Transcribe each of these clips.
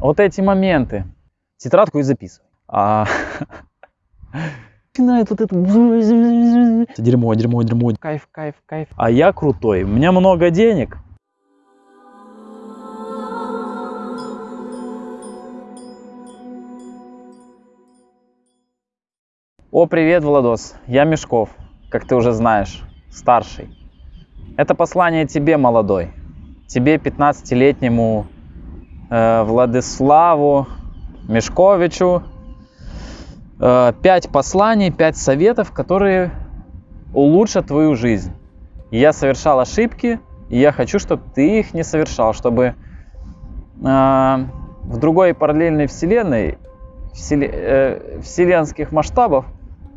Вот эти моменты. Тетрадку и записывай. А... Начинает вот это... Дерьмо, дерьмо, дерьмо. Кайф, кайф, кайф. А я крутой. У меня много денег. О, привет, Владос. Я Мешков, как ты уже знаешь, старший. Это послание тебе, молодой. Тебе, 15-летнему э, Владиславу Мешковичу. Пять посланий, пять советов, которые улучшат твою жизнь. Я совершал ошибки, и я хочу, чтобы ты их не совершал, чтобы э, в другой параллельной вселенной, вселе, э, вселенских масштабов,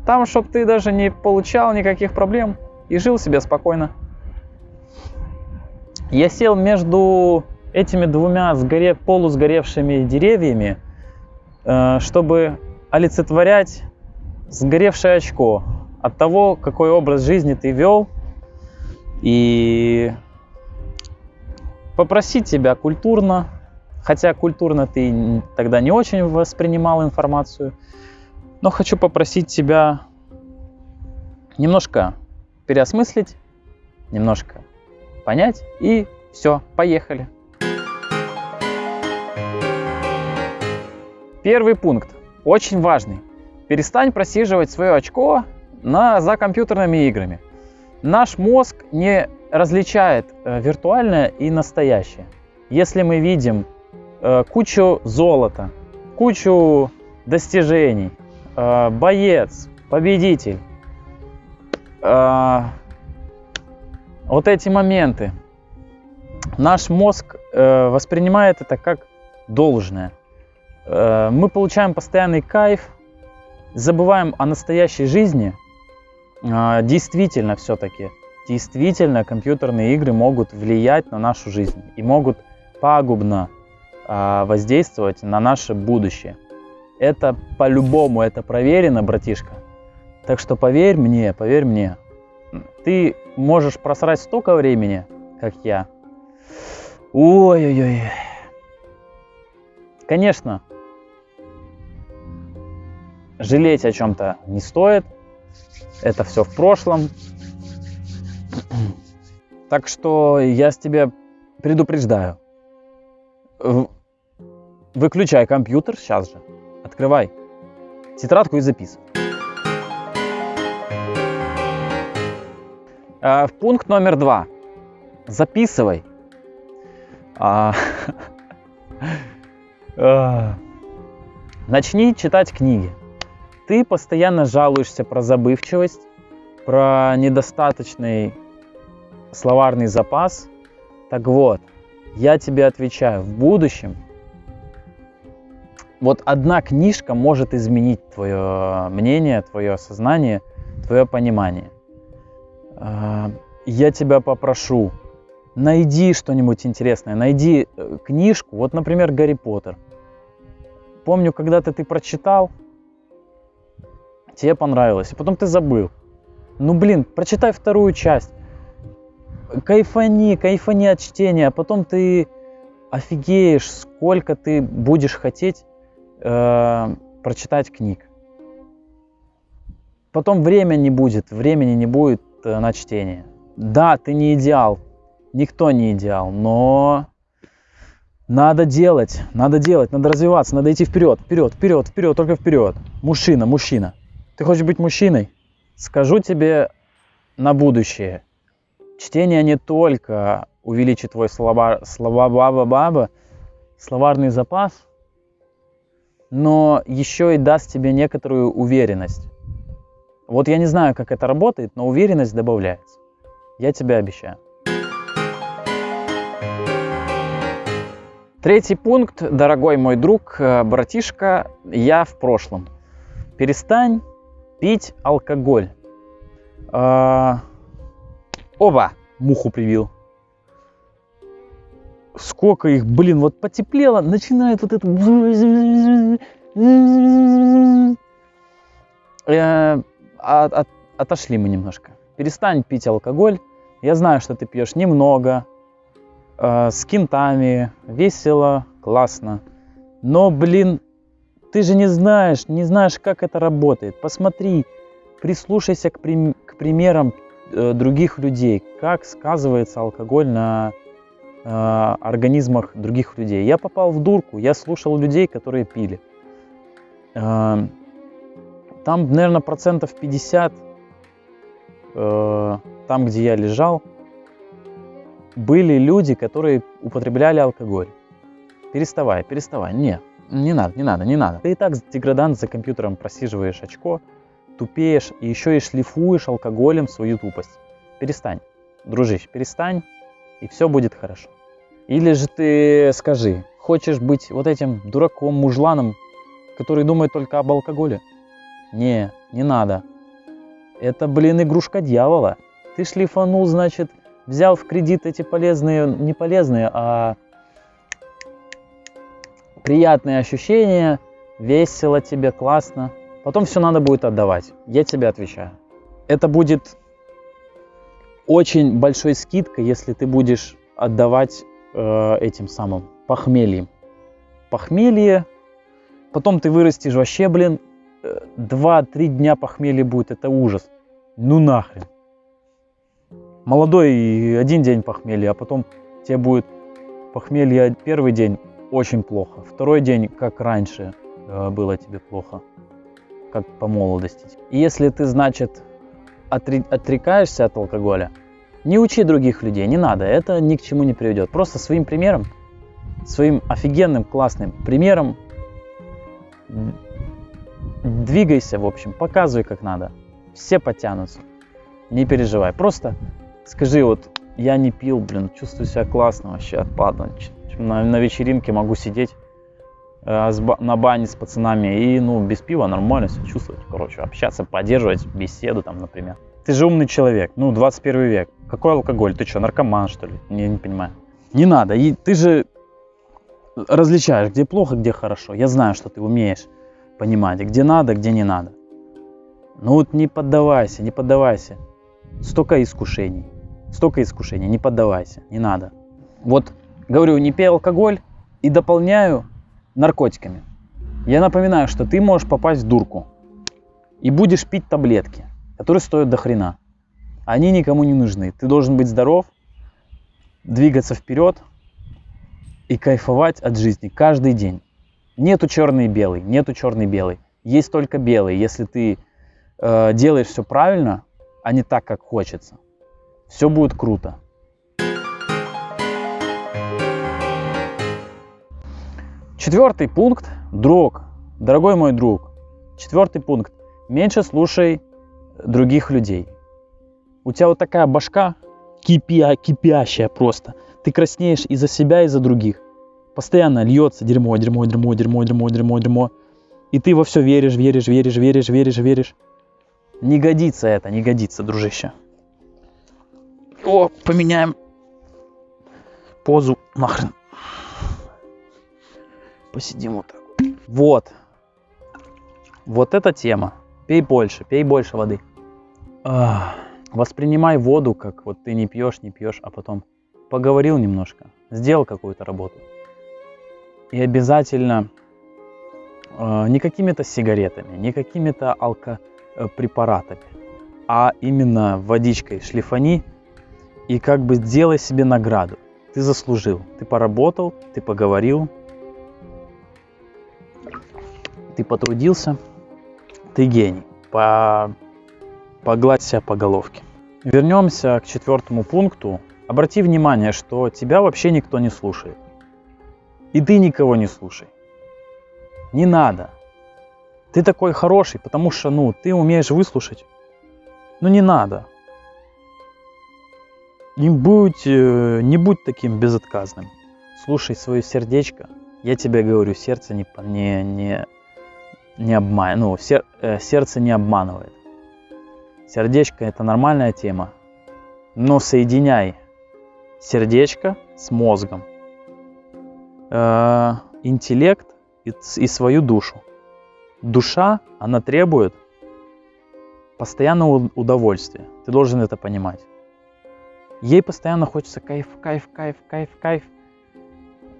там, чтобы ты даже не получал никаких проблем и жил себе спокойно. Я сел между этими двумя сгоре, полусгоревшими деревьями, э, чтобы олицетворять сгоревшее очко от того, какой образ жизни ты вел, и попросить тебя культурно, хотя культурно ты тогда не очень воспринимал информацию, но хочу попросить тебя немножко переосмыслить, немножко понять и все, поехали. Первый пункт, очень важный. Перестань просиживать свое очко на, за компьютерными играми. Наш мозг не различает э, виртуальное и настоящее. Если мы видим э, кучу золота, кучу достижений, э, боец, победитель. Э, вот эти моменты. Наш мозг э, воспринимает это как должное. Э, мы получаем постоянный кайф, забываем о настоящей жизни. Э, действительно, все-таки, действительно, компьютерные игры могут влиять на нашу жизнь и могут пагубно э, воздействовать на наше будущее. Это по-любому, это проверено, братишка. Так что поверь мне, поверь мне, ты можешь просрать столько времени, как я. Ой-ой-ой. Конечно, жалеть о чем-то не стоит. Это все в прошлом. Так что я с тебя предупреждаю. Выключай компьютер сейчас же. Открывай тетрадку и записывай. В пункт номер два. Записывай. А, начни читать книги. Ты постоянно жалуешься про забывчивость, про недостаточный словарный запас. Так вот, я тебе отвечаю, в будущем вот одна книжка может изменить твое мнение, твое сознание, твое понимание. А, я тебя попрошу, найди что-нибудь интересное, найди э, книжку, вот, например, Гарри Поттер. Помню, когда-то ты прочитал, тебе понравилось, и потом ты забыл. Ну, блин, прочитай вторую часть. Кайфани, кайфани от чтения, а потом ты офигеешь, сколько ты будешь хотеть э, прочитать книг. Потом время не будет, времени не будет э, на чтение. Да, ты не идеал, никто не идеал, но надо делать, надо делать, надо развиваться, надо идти вперед, вперед, вперед, вперед, только вперед. Мужчина, мужчина. Ты хочешь быть мужчиной? Скажу тебе на будущее. Чтение не только увеличит твой слова, слова баба баба, словарный запас, но еще и даст тебе некоторую уверенность. Вот я не знаю, как это работает, но уверенность добавляется. Я тебе обещаю. Третий пункт, дорогой мой друг, э, братишка, я в прошлом. Перестань пить алкоголь. А... Оба! Муху привил. Сколько их, блин, вот потеплело, начинает вот это... От, от, отошли мы немножко. Перестань пить алкоголь. Я знаю, что ты пьешь немного, э, с кентами, весело, классно. Но, блин, ты же не знаешь, не знаешь, как это работает. Посмотри, прислушайся к, прим- к примерам э, других людей, как сказывается алкоголь на э, организмах других людей. Я попал в дурку, я слушал людей, которые пили. Э, там, наверное, процентов 50, э, там, где я лежал, были люди, которые употребляли алкоголь. Переставай, переставай. Не, не надо, не надо, не надо. Ты и так деградант за компьютером просиживаешь очко, тупеешь и еще и шлифуешь алкоголем свою тупость. Перестань, дружище, перестань, и все будет хорошо. Или же ты скажи, хочешь быть вот этим дураком, мужланом, который думает только об алкоголе? Не, не надо. Это, блин, игрушка дьявола. Ты шлифанул, значит, взял в кредит эти полезные, не полезные, а приятные ощущения, весело тебе, классно. Потом все надо будет отдавать. Я тебе отвечаю. Это будет очень большой скидкой, если ты будешь отдавать э, этим самым похмельем. Похмелье, потом ты вырастешь вообще, блин, 2-3 э, дня похмелья будет, это ужас. Ну нахрен. Молодой один день похмелья, а потом тебе будет похмелье первый день очень плохо, второй день как раньше э, было тебе плохо как по молодости. И если ты, значит, отрекаешься от алкоголя, не учи других людей, не надо, это ни к чему не приведет. Просто своим примером, своим офигенным, классным примером двигайся, в общем, показывай как надо. Все потянутся, не переживай. Просто скажи, вот я не пил, блин, чувствую себя классно вообще, отпадно. На, на вечеринке могу сидеть Э, на бане с пацанами и, ну, без пива нормально себя чувствовать, короче, общаться, поддерживать беседу там, например. Ты же умный человек, ну, 21 век. Какой алкоголь? Ты что, наркоман, что ли? Я не понимаю. Не надо. И ты же различаешь, где плохо, где хорошо. Я знаю, что ты умеешь понимать, где надо, где не надо. Ну вот не поддавайся, не поддавайся. Столько искушений. Столько искушений, не поддавайся, не надо. Вот, говорю, не пей алкоголь и дополняю наркотиками. Я напоминаю, что ты можешь попасть в дурку и будешь пить таблетки, которые стоят до хрена. Они никому не нужны. Ты должен быть здоров, двигаться вперед и кайфовать от жизни каждый день. Нету черный и белый, нету черный и белый. Есть только белый. Если ты э, делаешь все правильно, а не так, как хочется, все будет круто. Четвертый пункт, друг, дорогой мой друг. Четвертый пункт, меньше слушай других людей. У тебя вот такая башка кипя, кипящая просто. Ты краснеешь и за себя, и за других. Постоянно льется дерьмо, дерьмо, дерьмо, дерьмо, дерьмо, дерьмо, дерьмо. И ты во все веришь, веришь, веришь, веришь, веришь, веришь. Не годится это, не годится, дружище. О, поменяем позу нахрен посидим вот так. Вот. Вот эта тема. Пей больше, пей больше воды. Ах. Воспринимай воду, как вот ты не пьешь, не пьешь, а потом поговорил немножко, сделал какую-то работу. И обязательно э, не какими-то сигаретами, не какими-то алкопрепаратами, а именно водичкой шлифани и как бы сделай себе награду. Ты заслужил, ты поработал, ты поговорил, ты потрудился, ты гений. По... Погладь себя по головке. Вернемся к четвертому пункту. Обрати внимание, что тебя вообще никто не слушает. И ты никого не слушай. Не надо. Ты такой хороший, потому что, ну, ты умеешь выслушать. Ну, не надо. Не будь, э, не будь таким безотказным. Слушай свое сердечко. Я тебе говорю, сердце не, не, не не обман, ну, сер, э, сердце не обманывает. Сердечко это нормальная тема, но соединяй сердечко с мозгом, э, интеллект и, и свою душу. Душа, она требует постоянного удовольствия. Ты должен это понимать. Ей постоянно хочется кайф, кайф, кайф, кайф, кайф.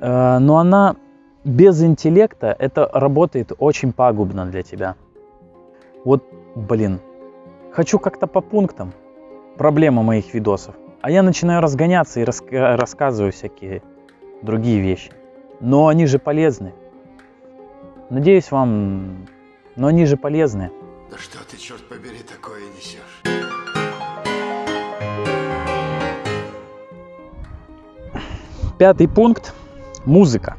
Э, но она без интеллекта это работает очень пагубно для тебя. Вот, блин, хочу как-то по пунктам проблема моих видосов. А я начинаю разгоняться и раска- рассказываю всякие другие вещи. Но они же полезны. Надеюсь, вам... Но они же полезны. Да что ты, черт побери, такое несешь? Пятый пункт – музыка.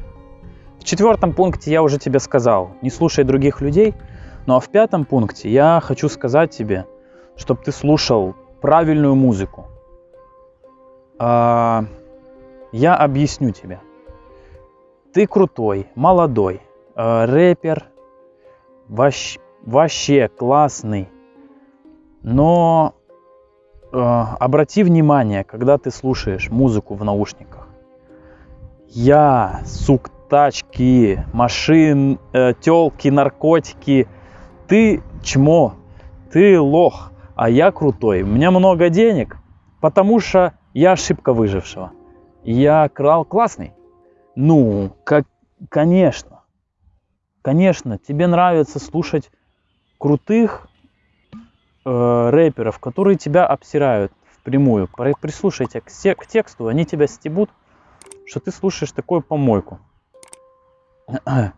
Четвертом пункте я уже тебе сказал, не слушай других людей. Ну а в пятом пункте я хочу сказать тебе, чтобы ты слушал правильную музыку. А, я объясню тебе. Ты крутой, молодой, э, рэпер, вообще, вообще классный. Но э, обрати внимание, когда ты слушаешь музыку в наушниках. Я, сук, тачки, машин, э, телки, наркотики. Ты чмо, ты лох, а я крутой. У меня много денег, потому что я ошибка выжившего. Я крал классный. Ну, как, конечно. Конечно, тебе нравится слушать крутых э, рэперов, которые тебя обсирают впрямую. При- Прислушайте к, к тексту, они тебя стебут, что ты слушаешь такую помойку.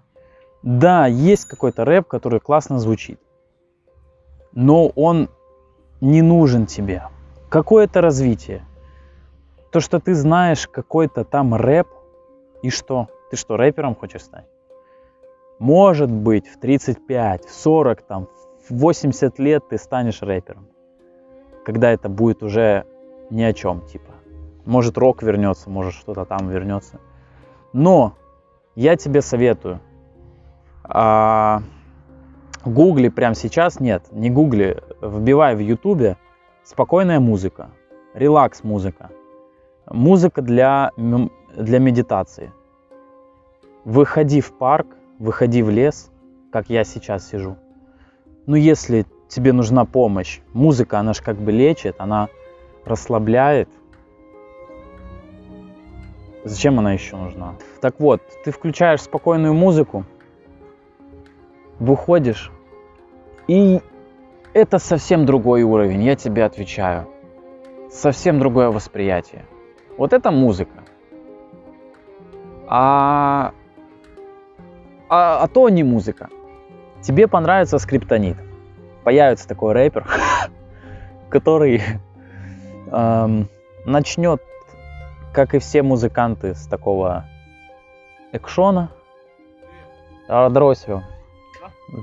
Да, есть какой-то рэп, который классно звучит, но он не нужен тебе. Какое-то развитие. То, что ты знаешь какой-то там рэп, и что? Ты что, рэпером хочешь стать? Может быть, в 35, в 40, там, в 80 лет ты станешь рэпером. Когда это будет уже ни о чем, типа. Может, рок вернется, может, что-то там вернется. Но я тебе советую. а, Гугли прямо сейчас, нет, не гугли, вбивай в ютубе спокойная музыка, релакс музыка, музыка для, для медитации. Выходи в парк, выходи в лес, как я сейчас сижу. Ну, если тебе нужна помощь, музыка, она же как бы лечит, она расслабляет. Зачем она еще нужна? Так вот, ты включаешь спокойную музыку, выходишь, и это совсем другой уровень, я тебе отвечаю. Совсем другое восприятие. Вот это музыка. А, а, а то не музыка. Тебе понравится скриптонит. Появится такой рэпер, который эм, начнет, как и все музыканты, с такого экшона. А, Дросью.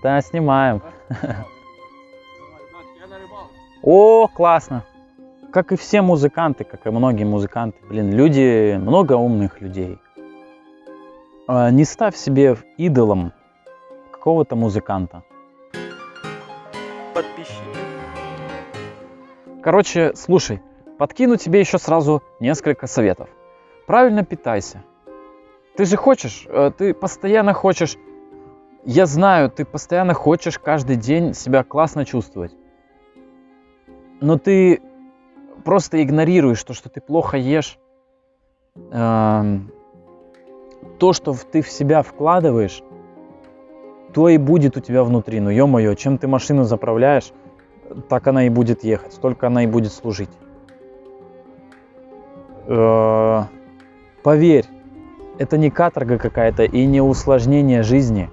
Да, снимаем. О, классно. Как и все музыканты, как и многие музыканты. Блин, люди, много умных людей. А, Не ставь себе идолом какого-то музыканта. Подписчики. Короче, слушай, подкину тебе еще сразу несколько советов. Правильно питайся. Ты же хочешь, э, ты постоянно хочешь, я знаю, ты постоянно хочешь каждый день себя классно чувствовать. Но ты просто игнорируешь то, что ты плохо ешь, эм, то, что ты в себя вкладываешь, то и будет у тебя внутри. Ну, ё-моё, чем ты машину заправляешь, так она и будет ехать, столько она и будет служить. Э, Поверь, это не каторга какая-то и не усложнение жизни,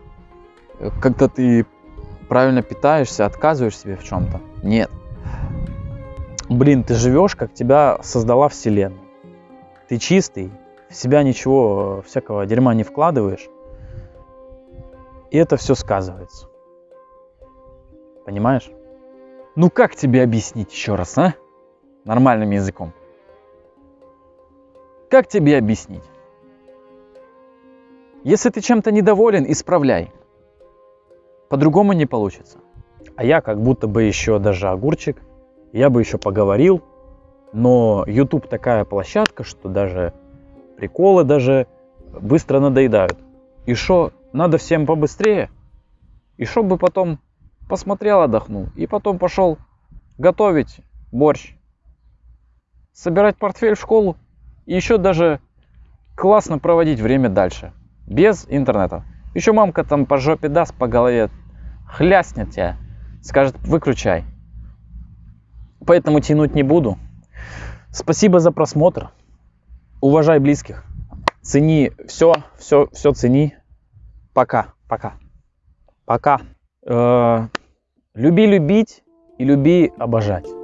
когда ты правильно питаешься, отказываешь себе в чем-то. Нет. Блин, ты живешь, как тебя создала Вселенная. Ты чистый, в себя ничего э, всякого дерьма не вкладываешь. И это все сказывается. Понимаешь? Ну как тебе объяснить еще раз, а? Нормальным языком. Как тебе объяснить? Если ты чем-то недоволен, исправляй. По-другому не получится. А я как будто бы еще даже огурчик, я бы еще поговорил, но YouTube такая площадка, что даже приколы даже быстро надоедают. И что, надо всем побыстрее? И чтобы потом посмотрел, отдохнул, и потом пошел готовить борщ, собирать портфель в школу, и еще даже классно проводить время дальше. Без интернета. Еще мамка там по жопе даст, по голове хляснет тебя, скажет выключай. Поэтому тянуть не буду. Спасибо за просмотр. Уважай близких. Цени все, все, все цени. Пока, пока, пока. Э, люби любить и люби обожать.